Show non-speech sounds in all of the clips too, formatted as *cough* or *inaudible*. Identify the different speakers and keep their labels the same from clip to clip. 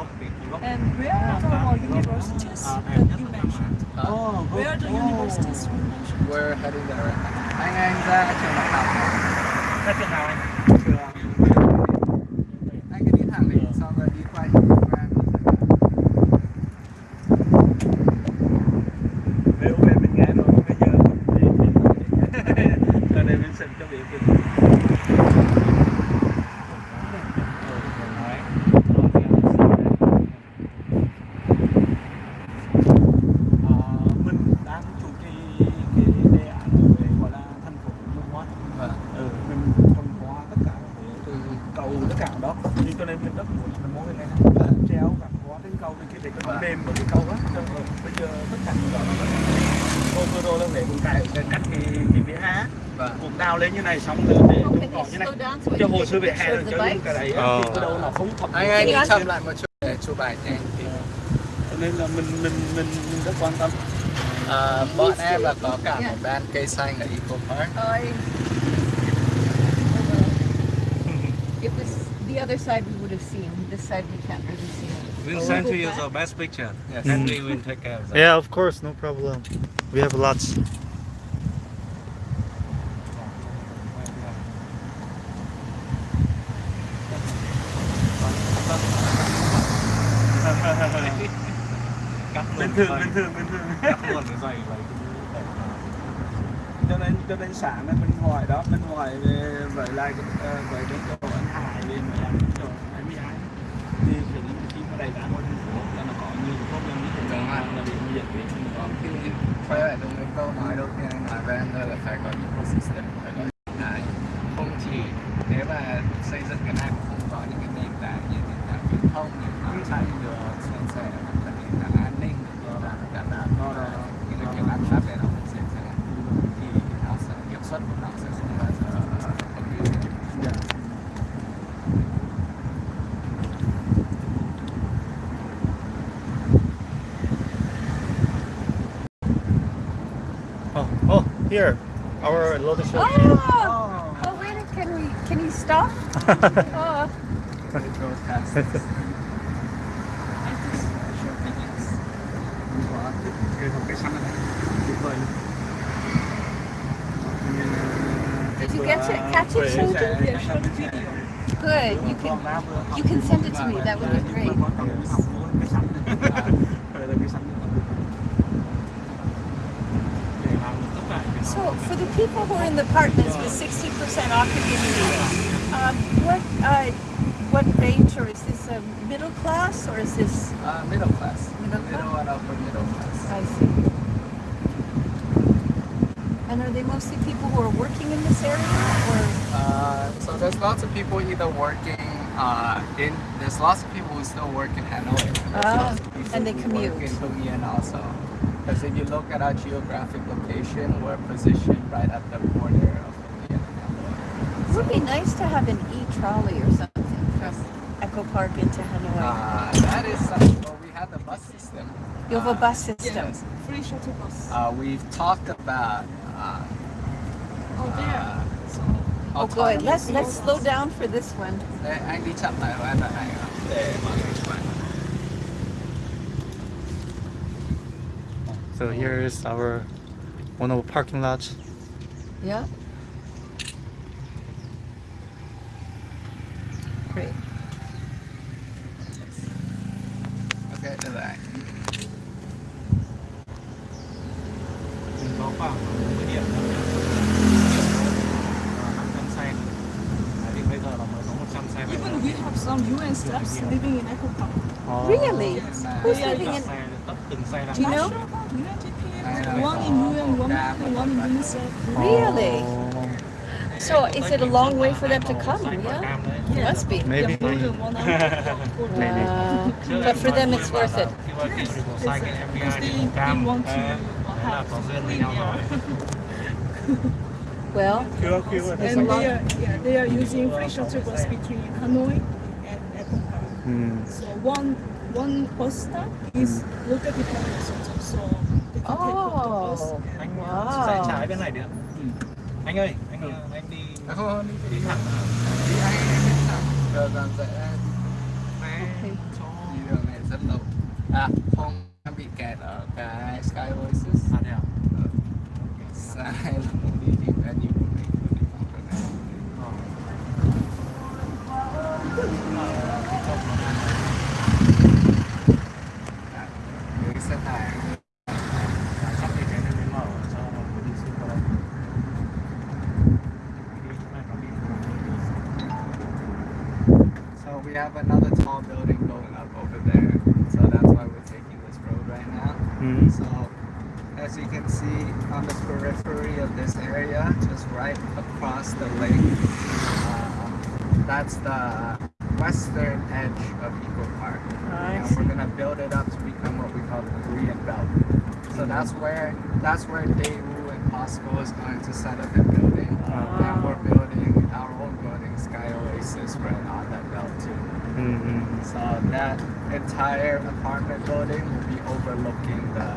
Speaker 1: And where are the universities that you mentioned? Oh, Where are the oh. universities you mentioned?
Speaker 2: We're heading there right now. Anh anh ra trường đại học.
Speaker 3: Ra trường nào này xong rồi để trồng cỏ như này cho hồ sơ
Speaker 1: a
Speaker 3: hè rồi cho
Speaker 1: the
Speaker 3: những cái đấy
Speaker 4: Ờ.
Speaker 3: thì từ đầu nó không thập
Speaker 2: Anh anh chậm lại một chút để chụp ảnh cho anh.
Speaker 3: cho nên là mình mình mình, mình rất quan tâm
Speaker 2: À, bọn em là có cả một ban cây xanh ở Eco Park. *laughs*
Speaker 1: The other side we would have seen. This side we can't really see.
Speaker 4: We'll send to you the best picture.
Speaker 2: Yes.
Speaker 4: And we will take care of that.
Speaker 5: Yeah, of course, no problem. We have lots.
Speaker 4: Cắt luôn
Speaker 3: bình thường bình thường bình thường
Speaker 4: luôn cái dây vậy.
Speaker 3: cho nên cho nên sáng nay mình hỏi đó mình hỏi về với lại ờ, với cái chỗ anh Hải về mấy anh chỗ anh Mỹ Ái thì khi khi mà đầy cả ngôi thành phố là nó có nhiều cái problem như thế nào
Speaker 2: rồi.
Speaker 3: là bị dịch về mình có
Speaker 2: Khi quay lại đúng cái câu nói đầu tiên anh nói em đây là phải có ecosystem, phải
Speaker 5: here, our lotus show.
Speaker 1: Oh, oh, wait, a- can we, can you stop? oh,
Speaker 2: It goes past this.
Speaker 3: cái hộp cây xanh này tuyệt vời luôn.
Speaker 1: Did you get it? Catch it, show it?
Speaker 3: Yeah, show the video.
Speaker 1: Good. You can, you can send it to me. That would be great. So for the people who are in the apartments with 60% occupancy, um, what, uh, what range, or is this a middle class, or is this,
Speaker 2: Uh, middle class.
Speaker 1: Middle
Speaker 2: Middle and upper middle class.
Speaker 1: I see. And are they mostly people who are working in this area, or?
Speaker 2: Uh, so there's lots of people either working uh, in. There's lots of people who still work in Hanoi. And
Speaker 1: Ah,
Speaker 2: people
Speaker 1: and they commute.
Speaker 2: Work in also. Because if you look at our geographic location, we're positioned right at the border of Hưng Yên and Hanoi.
Speaker 1: It would be nice to have an e-trolley or something from Eco Park into Hanoi.
Speaker 2: Uh, that is something. Well, we have the bus system.
Speaker 1: You have a
Speaker 2: Uh,
Speaker 1: bus system.
Speaker 2: Yes.
Speaker 1: Free shuttle bus.
Speaker 2: Uh, we've talked about. Uh,
Speaker 1: Oh,
Speaker 2: uh, so
Speaker 1: Oh, good. Let's, let's slow down for this one.
Speaker 5: So here is our one of our parking lots.
Speaker 1: Yeah. Great.
Speaker 2: Ok, được rồi.
Speaker 4: Mình có khoảng 10 điểm thôi. Ờ, 500 xe. Đấy, Thì bây giờ là mới có 100 xe. về
Speaker 1: Even
Speaker 4: rồi.
Speaker 1: we have some UN staffs living in Eco Park.
Speaker 5: Oh.
Speaker 1: Really?
Speaker 2: Yes,
Speaker 1: Who's
Speaker 4: Tất
Speaker 1: living in?
Speaker 4: xe, tất từng
Speaker 1: Do you know?
Speaker 2: One in UN, one
Speaker 1: in UNICEF. Really? So is it a long way for them to come? Yeah.
Speaker 4: cam đấy.
Speaker 1: Must be.
Speaker 5: Maybe.
Speaker 1: Wow. *laughs* But for them it's worth it.
Speaker 4: Khi mà đi motorcycle FBI thì màu cam. Đấy, Thế là có duyên với nhau *laughs* rồi.
Speaker 1: Well,
Speaker 3: Chưa, chưa rồi.
Speaker 1: there's a
Speaker 6: And they are, yeah, they are using free shuttle bus between Hanoi and Eco
Speaker 5: Mm.
Speaker 6: So one one poster is mm. look at the cameras also. So they can oh. take
Speaker 1: photos.
Speaker 4: Anh
Speaker 1: wow.
Speaker 4: sẽ trái bên này được. Ừ. Anh ơi, anh ừ. anh đi.
Speaker 2: À, không, đi
Speaker 4: thẳng.
Speaker 2: Đi anh em đi thẳng. Giờ dàn
Speaker 4: sẽ
Speaker 1: okay.
Speaker 4: cho
Speaker 2: đi
Speaker 4: đường
Speaker 2: này rất lâu. À, không bị kẹt ở cái Sky Oasis.
Speaker 4: À, thế à?
Speaker 2: Ừ.
Speaker 4: Okay.
Speaker 2: Được. have another tall building going up over there. So that's why we're taking this road right now.
Speaker 5: Mm.
Speaker 2: So as you can see on the periphery of this area, just right across the lake, uh, that's the western edge of Eco Park.
Speaker 1: I
Speaker 2: and we're gonna build it up to become what we call the Korean Belt. So that's where that's where Daewoo and Costco is going to set up their building. And we're building our own building, Sky Oasis, right on that belt too.
Speaker 5: Mm.
Speaker 2: So that entire apartment building will be overlooking the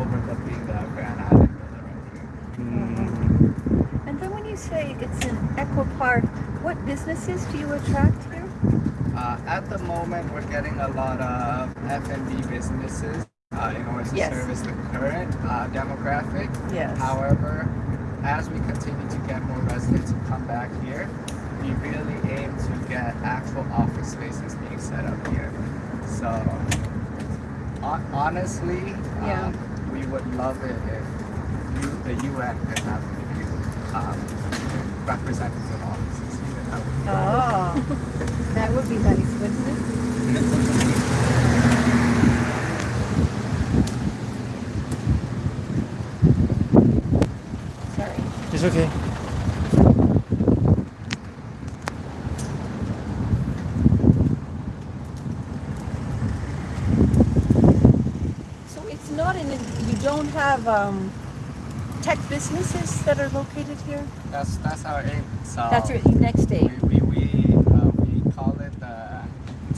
Speaker 2: overlooking the Grand Island right here.
Speaker 5: Mm.
Speaker 1: And then when you say it's an eco park, what businesses do you attract here?
Speaker 2: Uh, at the moment, we're getting a lot of F&B businesses uh, in order to
Speaker 1: Yes.
Speaker 2: service the current uh, demographic.
Speaker 1: Yes.
Speaker 2: However, as we continue to get more residents to come back here, we really aim to get actual office spaces being set up here. So, honestly,
Speaker 1: Yeah.
Speaker 2: um, we would love it if you, the UN could have a few um, representative offices here. That would
Speaker 1: Oh, *laughs* that would be nice, wouldn't it? Sorry.
Speaker 5: It's okay.
Speaker 1: So it's not in, you don't have um, tech businesses that are located here?
Speaker 2: That's that's our aim. So
Speaker 1: That's your next
Speaker 2: we
Speaker 1: aim.
Speaker 2: we we, uh, we call it the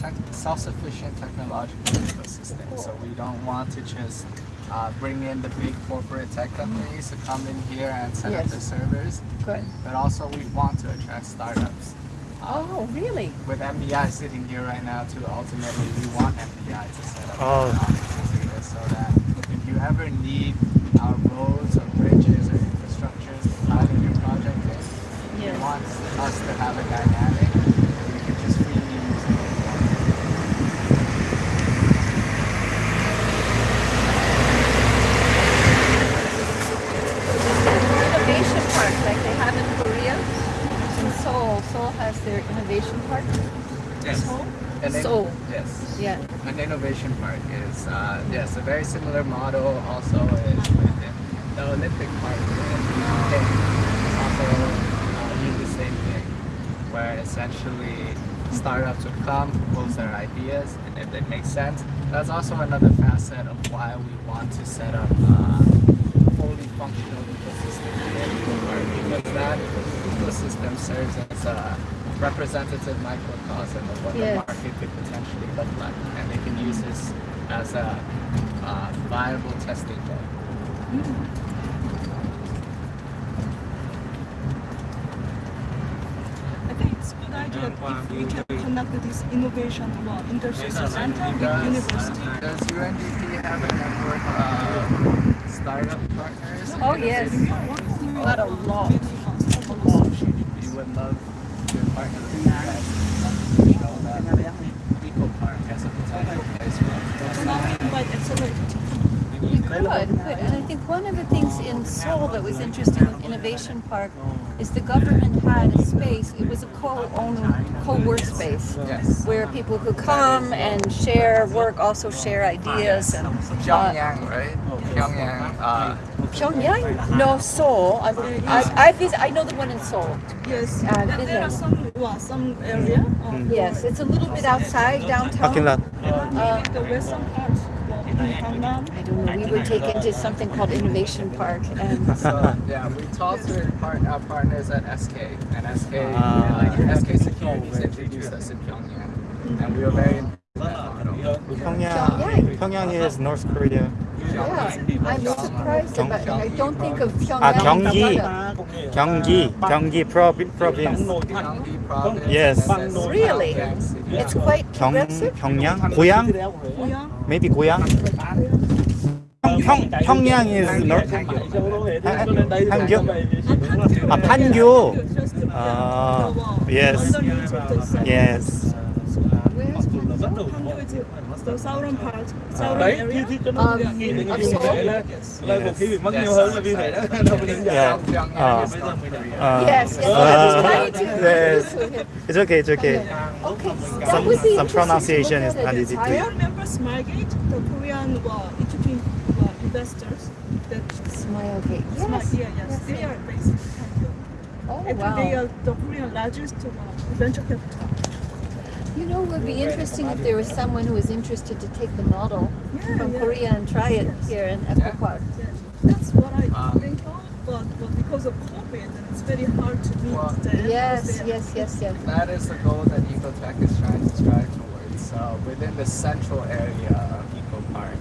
Speaker 2: tech, self-sufficient technological ecosystem. So we don't want to just uh, bring in the big corporate tech companies to come in here and set up
Speaker 1: Yes.
Speaker 2: the servers,
Speaker 1: Good.
Speaker 2: but also we want to attract startups.
Speaker 1: Oh, really?
Speaker 2: With MBI sitting here right now, too, ultimately we want MBI to set up
Speaker 5: Oh.
Speaker 2: their offices here so that if you ever need our roads or bridges or infrastructures to tie in your project in,
Speaker 1: Yes.
Speaker 2: we want us to have a dynamic where we can just freely use it.
Speaker 1: Innovation park, like they have in Korea. In Seoul, Seoul has their innovation park.
Speaker 2: Yes. And then-
Speaker 1: Seoul.
Speaker 2: Yes.
Speaker 1: Yeah.
Speaker 2: An innovation park is uh, yes a very similar model. Also is within the Olympic Park in. Also uh, the same thing, where essentially startups would come, propose their ideas, and if they make sense, that's also another facet of why we want to set up uh, a fully functional ecosystem here in Eco Park, because that ecosystem serves as a representative microcosm of what
Speaker 1: Yes.
Speaker 2: the market could potentially look like, and they can use this as a uh, viable testing bed.
Speaker 6: I think it's a good idea if we can connect this innovation to our industry center with
Speaker 2: Does,
Speaker 6: university.
Speaker 2: does UNDP have a network of startup partners?
Speaker 1: Oh, yes. Not a lot.
Speaker 2: We would love to partner with you guys to show that Eco Park has a potential place for us.
Speaker 6: Invite accelerator.
Speaker 1: You could, could. And I think one of the things in Seoul that was interesting with Innovation Park is the government had a space, it was a co-owned, co-work space.
Speaker 2: Yes.
Speaker 1: Where people could come and share work, also share ideas and. uh,
Speaker 2: Pyongyang, right? Pyongyang. Uh,
Speaker 1: Pyongyang? No, Seoul. I, I, I, visit, I know the one in Seoul.
Speaker 6: Yes,
Speaker 1: Uh,
Speaker 6: there, there are some, well, some area. Uh,
Speaker 1: Yes, it's a little bit outside downtown.
Speaker 5: Parking lot.
Speaker 6: uh, the western part, well, in
Speaker 1: I don't know. We were taken to something called Innovation Park, and *laughs*
Speaker 2: so yeah, we talked with part, our partners at SK, and SK,
Speaker 5: Ah.
Speaker 2: like SK Securities introduced us in Pyongyang, and we were very impressed with that model.
Speaker 5: Pyongyang. Pyongyang is North Korea.
Speaker 1: yeah, I'm surprised about. I don't think of Pyongyang.
Speaker 5: Ah, Gyeonggi. Gyeonggi, Gyeonggi provi- province. Yes.
Speaker 1: Really? It's quite
Speaker 5: Gyeong,
Speaker 1: progressive?
Speaker 6: Gyeongyang? Goyang?
Speaker 5: Maybe Goyang? 평, 평양 is north. 한교? 아, 판교. 아, yes. Yes.
Speaker 1: Where's Pancho?
Speaker 6: Pancho is the Sauron Park. Southern
Speaker 3: đấy thì thì nó
Speaker 1: Um,
Speaker 3: như như
Speaker 1: of
Speaker 3: như là là một khi bị mất nhiều hơn là vì vậy đó đâu có những
Speaker 5: Yeah.
Speaker 2: Pyongyang
Speaker 5: Uh,
Speaker 2: is North Korea.
Speaker 5: uh,
Speaker 1: Yes, yes. I
Speaker 5: uh,
Speaker 1: was trying to.
Speaker 5: yes. It's okay, it's okay.
Speaker 1: Okay.
Speaker 5: Some- some pronunciation is not easy to-
Speaker 1: Higher?
Speaker 6: I remember Smilegate, the Korean uh, Egyptian uh, investors that
Speaker 1: Smilegate.
Speaker 6: Smile,
Speaker 1: Yes.
Speaker 6: yeah, yes, they are based in Tokyo.
Speaker 1: Oh,
Speaker 6: And they are the Korean largest uh, venture capital.
Speaker 1: You know, it would be interesting if there was someone who was interested to take the model
Speaker 6: Yeah,
Speaker 1: from
Speaker 6: yeah.
Speaker 1: Korea and try it here in Eco
Speaker 2: Yeah.
Speaker 1: Park.
Speaker 6: Yeah, That's what I
Speaker 2: Ah.
Speaker 6: think of, but, but because of COVID, it's very hard to meet
Speaker 2: Well,
Speaker 6: the
Speaker 1: Yes, yes, yes, yes.
Speaker 2: That is the goal that Ecotech is trying to strive towards. So within the central area of Eco Park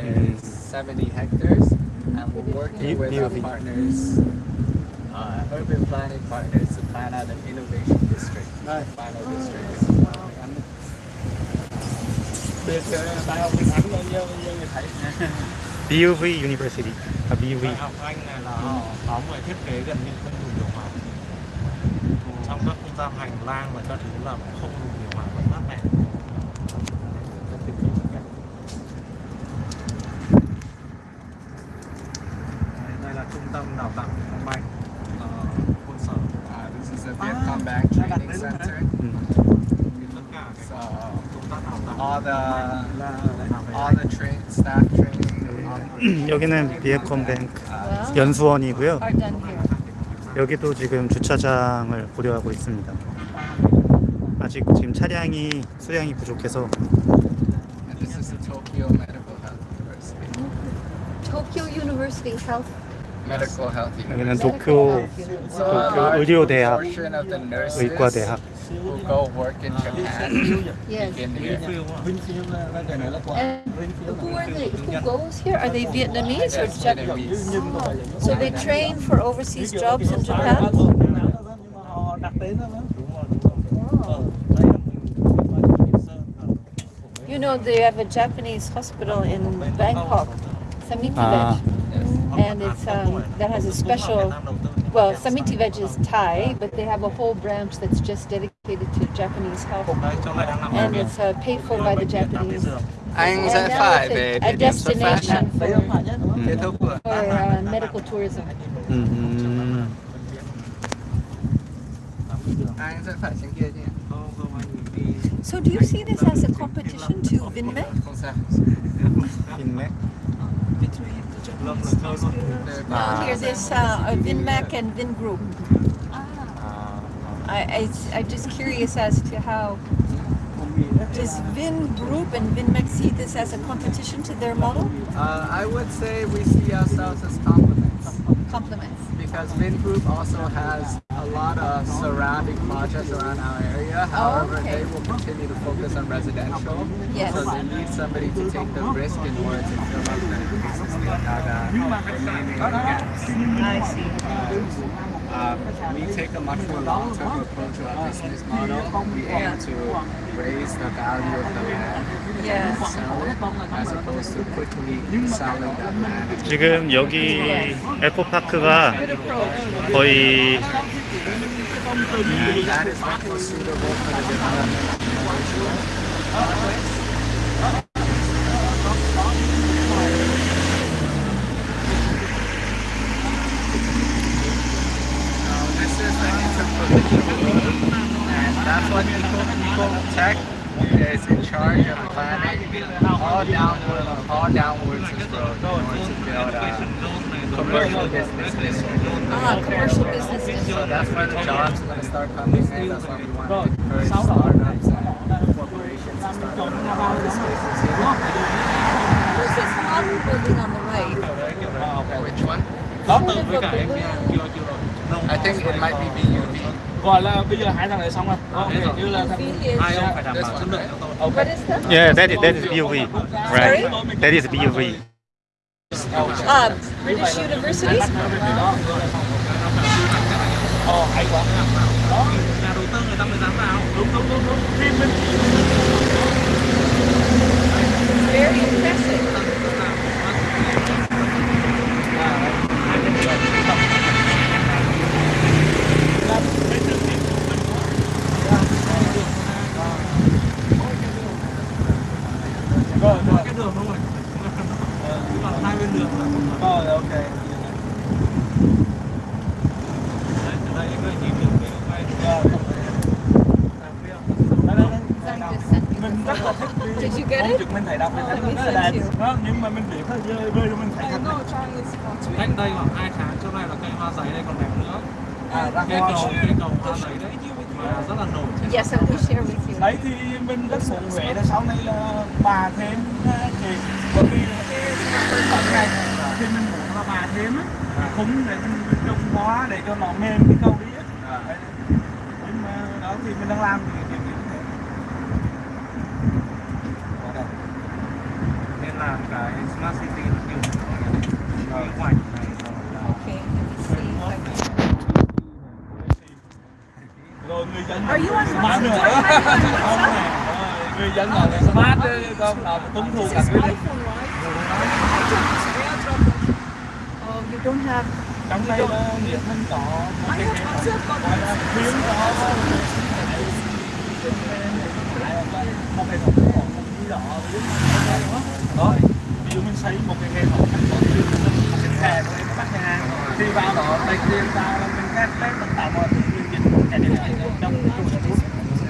Speaker 2: is 70 hectares, and we're working with our partners, uh, urban planning partners, to plan out an innovation district, final district.
Speaker 3: Biệt đại học điện ảnh bao nhiêu bao nhiêu người thấy
Speaker 5: BUV University. À, BUV.
Speaker 4: Đại học Anh này là họ có một thiết kế gần như không dùng điều hòa trong các không gian hành lang và các thứ là không dùng điều
Speaker 2: all the
Speaker 3: là
Speaker 2: all the train staff training. all-
Speaker 5: 여기는 비에컴뱅크
Speaker 2: Uh,
Speaker 5: 연수원이고요. 여기도 지금 주차장을 고려하고 있습니다. 아직 지금 차량이 수량이 부족해서 여기는. 도쿄 도쿄 의료대학 의과대학
Speaker 2: who go work in Japan
Speaker 1: Yes.
Speaker 2: begin here.
Speaker 3: Winfield là là cái này là quà
Speaker 1: And who are they? Who goes here? Are they Vietnamese or Japanese?
Speaker 2: Vietnamese.
Speaker 3: nhưng không phải là những
Speaker 1: So they train for overseas jobs in Japan.
Speaker 3: nhưng mà họ đặt tên đó đó
Speaker 4: đúng rồi đúng rồi
Speaker 3: Ờ, đây là mình mình sơn
Speaker 1: You know, they have a Japanese hospital in Bangkok, Samiti
Speaker 5: Ah.
Speaker 1: Veg. And it's um, that has a special. Well, Samitivej is Thai, but they have a whole branch that's just dedicated dedicated to Japanese health, and it's uh, paid for by the Japanese.
Speaker 2: Anh sẽ phải
Speaker 1: For uh, medical tourism. So do you see this as a competition to Vinmec?
Speaker 2: Vinmec.
Speaker 1: Here's here, this uh, Vinmec and Vingroup. I, I, I'm just curious as to how
Speaker 3: does gì Group
Speaker 1: does Vingroup and Vinmec see this as a competition to their model?
Speaker 2: Uh, I would say we see ourselves as complements
Speaker 1: Compliments.
Speaker 2: because Vin Group also has a lot of surrounding projects around our area. However,
Speaker 1: okay.
Speaker 2: they will continue to focus on residential.
Speaker 1: Yes.
Speaker 2: So they need somebody to take the risk in order to fill up the existing uh, remaining gaps.
Speaker 1: I see.
Speaker 2: Um, we take a much more long-term approach to our business model. We aim to raise the value of the land
Speaker 1: Yes.
Speaker 2: and sell it as opposed to quickly selling that land.
Speaker 5: 지금 여기 에코파크가 거의
Speaker 2: And that is more suitable for the development Eco Tech is in charge of planning all downward, all downwards this road in order to build a commercial business district.
Speaker 1: Ah, commercial business
Speaker 2: So that's where the jobs are going to start coming in. That's why we want to encourage startups and corporations to start opening this business here.
Speaker 1: There's this modern building on the right.
Speaker 2: Which one?
Speaker 3: đó
Speaker 1: Sort of
Speaker 3: với
Speaker 1: a
Speaker 3: cả em
Speaker 1: balloon.
Speaker 3: chưa chưa rồi
Speaker 2: I think it might be BUV.
Speaker 3: Gọi là bây giờ hai thằng này xong rồi đó kiểu như là thằng
Speaker 4: không phải đảm bảo chất lượng cho tôi
Speaker 3: ok
Speaker 1: What is that?
Speaker 5: Yeah, that is, that is BUV. Right. That is BUV.
Speaker 1: Uh, British universities?
Speaker 3: ồ hay quá đó
Speaker 4: nhà đầu tư người ta mới dám vào
Speaker 3: đúng đúng đúng đúng Phim mình
Speaker 1: Very impressive.
Speaker 3: Rồi,
Speaker 4: có
Speaker 3: rồi.
Speaker 4: cái đường đúng rồi
Speaker 3: Ờ,
Speaker 4: cứ là hai bên đường là cũng
Speaker 3: Rồi, ok.
Speaker 4: đấy từ đây anh ơi nhìn đường cái quay
Speaker 3: Rồi, không phải. Đây, đây, đây.
Speaker 1: Zach just sent me
Speaker 3: Mình
Speaker 1: this
Speaker 3: rất là thích đi.
Speaker 1: Did you get
Speaker 3: Không
Speaker 1: it?
Speaker 3: mình thấy đọc mình thấy rất là đẹp. Đó, nhưng mà mình để hơi rơi rơi mình thấy
Speaker 6: I
Speaker 3: thật
Speaker 6: know Chinese country.
Speaker 4: cách đây khoảng 2 tháng chỗ này là cây hoa giấy đây còn đẹp nữa
Speaker 3: À, ra
Speaker 4: cây cầu cây cầu hoa giấy đấy mà rất là nổi
Speaker 1: Yes, I will share with you.
Speaker 3: đấy thì mình rất muốn Huế là sau này là bà thêm á, thì bởi vì là cái cái phần này thì mình muốn là bà thêm á khung để mình trồng hoa để cho nó mềm cái cầu đi á Đấy. nhưng mà đó thì mình đang làm thì
Speaker 4: nên là cái smart city là kiểu cái ngoảnh này rồi là
Speaker 1: Okay, let me see if I can.
Speaker 3: rồi người dân
Speaker 6: Are you on
Speaker 3: smart nữa. Không nè. Rồi, người dân nói là smart chứ con nào mà tuân thủ
Speaker 6: This
Speaker 3: cả
Speaker 6: is
Speaker 3: quy định
Speaker 6: iPhone, right?
Speaker 1: Oh, you don't have.
Speaker 3: trong đây là điện mình có một cái hệ thống gọi là khuyến có. Một hệ thống đỏ đó. Ví dụ mình xây một cái hệ thống một cái thẻ của em các khách hàng. Thì vào đó lấy tiền vào mình khác đấy mình tạo mọi thứ liên dịch cái điều này trong tủ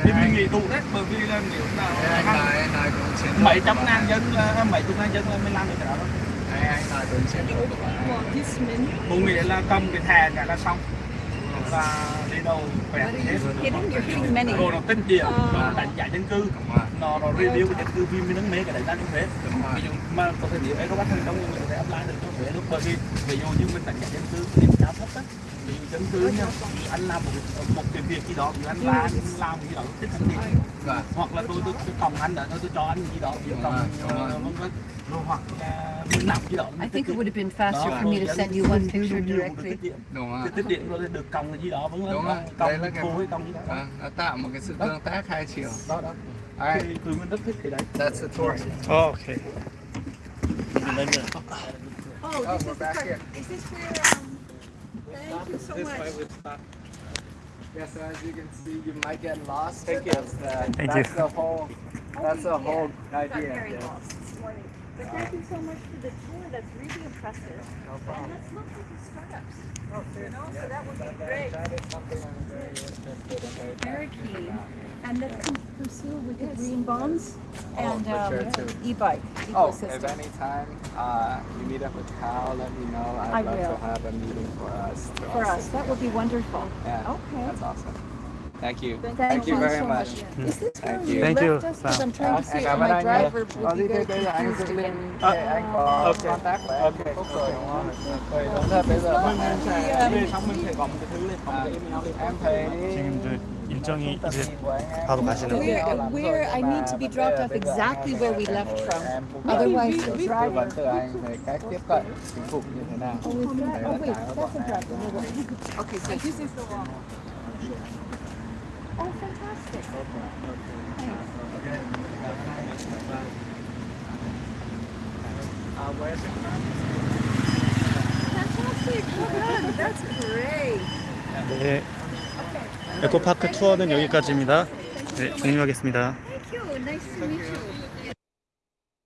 Speaker 3: thì mình nghỉ tủ đấy bởi vì là nếu nào
Speaker 2: bảy
Speaker 3: trăm ngàn dân là mấy chục ngàn dân là mình làm được cái đó một nghĩa là cầm cái thẻ cả là xong. Và đi đầu quẹt hết. đồ nó tinh diệu đánh giá dân cư nó nó review cái dân cư vì mình đang mê cái đấy ra trong Huế. Ví dụ mà có thể nếu ấy có bắt thành công thì mình có thể apply được cho Huế lúc bởi vì ví dụ như mình đánh giá dân cư điểm cao thấp á ví dụ dân cư nha anh làm một một cái việc gì đó ví dụ anh là anh làm gì đó tích thành tiền
Speaker 2: Vâng.
Speaker 3: hoặc là tôi tôi tôi còng anh đã tôi tôi cho anh gì đó ví dụ
Speaker 2: Đúng
Speaker 3: còng
Speaker 2: rồi, rồi.
Speaker 3: ờ, vân. Vân rồi. Hoặc là mình làm gì đó
Speaker 1: I think it would have been faster
Speaker 3: Đó,
Speaker 1: for me to send you one picture directly.
Speaker 3: tiết điện.
Speaker 2: đúng không
Speaker 3: cái tích điện rồi được còng cái gì đó vẫn
Speaker 2: đúng
Speaker 3: là
Speaker 2: rồi
Speaker 3: còng
Speaker 2: là cái
Speaker 3: hay còng gì đó
Speaker 2: tạo một cái sự tương tác hai chiều.
Speaker 3: Đó đó
Speaker 2: That's the tour.
Speaker 5: Oh, okay.
Speaker 6: Oh,
Speaker 2: oh we're back here.
Speaker 6: Is this where, um, thank you so much.
Speaker 2: Yeah, so as you can see, you might get lost.
Speaker 3: Thank you.
Speaker 2: That's, the,
Speaker 5: thank
Speaker 2: that's
Speaker 5: you.
Speaker 2: the whole, that's the oh, whole
Speaker 6: yeah.
Speaker 2: idea. Yeah.
Speaker 6: But uh, thank you so much for the tour. That's really impressive. No problem. And let's look at the startups. Oh, you know, yeah. so that would be great.
Speaker 2: That is something I'm very interested in. Very
Speaker 1: keen and let's pursue with the green bonds
Speaker 2: oh,
Speaker 1: and
Speaker 2: sure um,
Speaker 1: e-bike
Speaker 2: Oh, if any time uh, you meet up with Cal, let me know. I'd
Speaker 1: I
Speaker 2: love
Speaker 1: will.
Speaker 2: to have a meeting for us.
Speaker 1: For us, that would be wonderful.
Speaker 2: Yeah,
Speaker 1: okay.
Speaker 2: That's awesome. Thank you.
Speaker 1: Thank, Thank
Speaker 2: you, you
Speaker 1: very
Speaker 2: much. Thank
Speaker 1: you,
Speaker 2: you
Speaker 5: Thank you.
Speaker 1: I'm trying to see my driver
Speaker 2: will
Speaker 1: be very confused again.
Speaker 2: Uh, okay.
Speaker 5: Okay. Thank um, you. 일정이
Speaker 2: trung tâm
Speaker 5: 이제
Speaker 2: nhìn của anh em
Speaker 5: 바로
Speaker 2: cũng
Speaker 5: 가시는
Speaker 2: nhiều
Speaker 1: Where-
Speaker 2: lắm rồi,
Speaker 1: where I
Speaker 2: nhưng
Speaker 1: need
Speaker 2: mà
Speaker 1: to be
Speaker 2: vấn
Speaker 1: dropped
Speaker 2: đề
Speaker 1: off
Speaker 2: bây giờ
Speaker 1: exactly
Speaker 2: em
Speaker 1: where we
Speaker 2: phải
Speaker 1: left
Speaker 2: ngồi
Speaker 1: from.
Speaker 2: em cũng
Speaker 1: Otherwise,
Speaker 2: cần
Speaker 1: the
Speaker 2: tư
Speaker 1: driver.
Speaker 2: vấn từ anh về cách tiếp cận chính phủ như thế nào.
Speaker 1: Oh, is that?
Speaker 2: Đấy
Speaker 1: Oh,
Speaker 2: là
Speaker 1: wait,
Speaker 2: cái mà
Speaker 1: that's
Speaker 2: bọn
Speaker 1: a
Speaker 2: em
Speaker 1: driver. No, wait. Okay, so
Speaker 6: This is the one.
Speaker 1: Oh, fantastic. Thanks.
Speaker 2: À, với em
Speaker 6: Fantastic. Good. That's great.
Speaker 5: 네. 에코파크 투어는 여기까지입니다. 네, 종료하겠습니다.